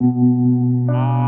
啊。